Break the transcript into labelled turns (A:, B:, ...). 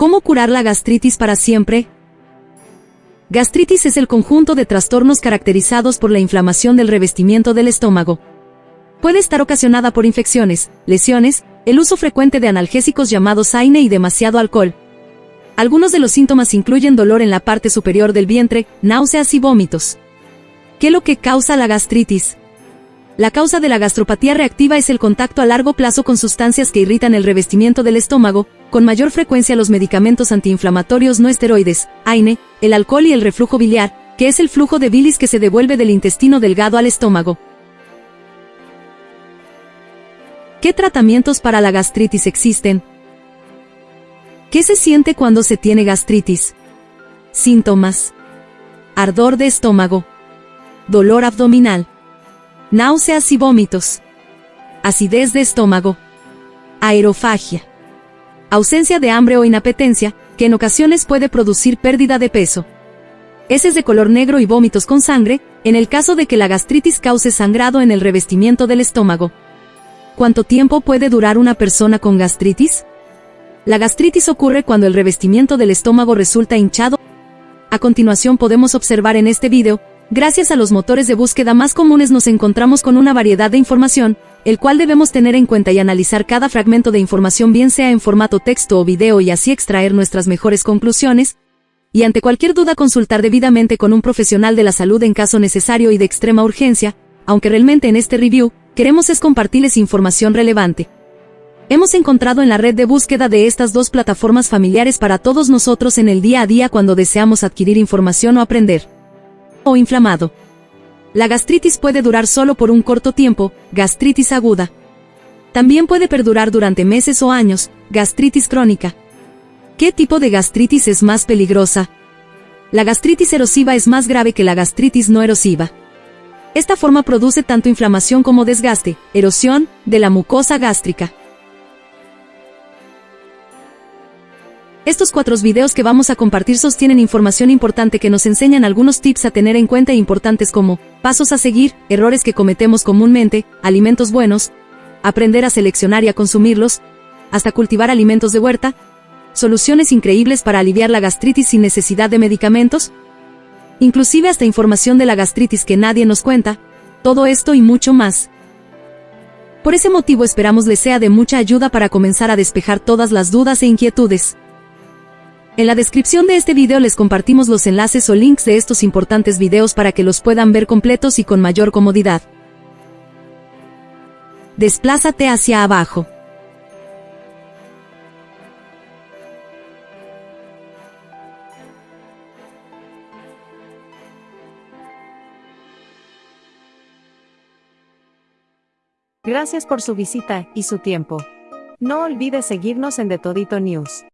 A: ¿Cómo curar la gastritis para siempre? Gastritis es el conjunto de trastornos caracterizados por la inflamación del revestimiento del estómago. Puede estar ocasionada por infecciones, lesiones, el uso frecuente de analgésicos llamados AINE y demasiado alcohol. Algunos de los síntomas incluyen dolor en la parte superior del vientre, náuseas y vómitos. ¿Qué es lo que causa la gastritis? La causa de la gastropatía reactiva es el contacto a largo plazo con sustancias que irritan el revestimiento del estómago, con mayor frecuencia los medicamentos antiinflamatorios no esteroides, AINE, el alcohol y el reflujo biliar, que es el flujo de bilis que se devuelve del intestino delgado al estómago. ¿Qué tratamientos para la gastritis existen? ¿Qué se siente cuando se tiene gastritis? Síntomas. Ardor de estómago. Dolor abdominal náuseas y vómitos, acidez de estómago, aerofagia, ausencia de hambre o inapetencia, que en ocasiones puede producir pérdida de peso. Heces de color negro y vómitos con sangre, en el caso de que la gastritis cause sangrado en el revestimiento del estómago. ¿Cuánto tiempo puede durar una persona con gastritis? La gastritis ocurre cuando el revestimiento del estómago resulta hinchado. A continuación podemos observar en este video Gracias a los motores de búsqueda más comunes nos encontramos con una variedad de información, el cual debemos tener en cuenta y analizar cada fragmento de información bien sea en formato texto o video y así extraer nuestras mejores conclusiones, y ante cualquier duda consultar debidamente con un profesional de la salud en caso necesario y de extrema urgencia, aunque realmente en este review, queremos es compartirles información relevante. Hemos encontrado en la red de búsqueda de estas dos plataformas familiares para todos nosotros en el día a día cuando deseamos adquirir información o aprender o inflamado. La gastritis puede durar solo por un corto tiempo, gastritis aguda. También puede perdurar durante meses o años, gastritis crónica. ¿Qué tipo de gastritis es más peligrosa? La gastritis erosiva es más grave que la gastritis no erosiva. Esta forma produce tanto inflamación como desgaste, erosión, de la mucosa gástrica. Estos cuatro videos que vamos a compartir sostienen información importante que nos enseñan algunos tips a tener en cuenta importantes como pasos a seguir, errores que cometemos comúnmente, alimentos buenos, aprender a seleccionar y a consumirlos, hasta cultivar alimentos de huerta, soluciones increíbles para aliviar la gastritis sin necesidad de medicamentos, inclusive hasta información de la gastritis que nadie nos cuenta, todo esto y mucho más. Por ese motivo esperamos les sea de mucha ayuda para comenzar a despejar todas las dudas e inquietudes. En la descripción de este video les compartimos los enlaces o links de estos importantes videos para que los puedan ver completos y con mayor comodidad. Desplázate hacia abajo.
B: Gracias por su visita y su tiempo. No olvides seguirnos en The Todito News.